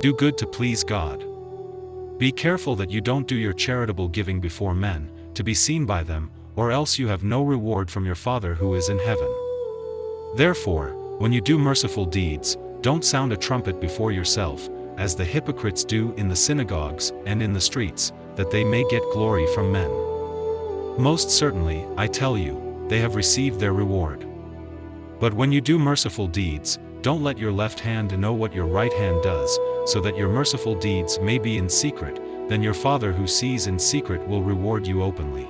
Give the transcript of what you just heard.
Do good to please God. Be careful that you don't do your charitable giving before men, to be seen by them, or else you have no reward from your Father who is in heaven. Therefore, when you do merciful deeds, don't sound a trumpet before yourself, as the hypocrites do in the synagogues and in the streets, that they may get glory from men. Most certainly, I tell you, they have received their reward. But when you do merciful deeds, don't let your left hand know what your right hand does, so that your merciful deeds may be in secret, then your Father who sees in secret will reward you openly.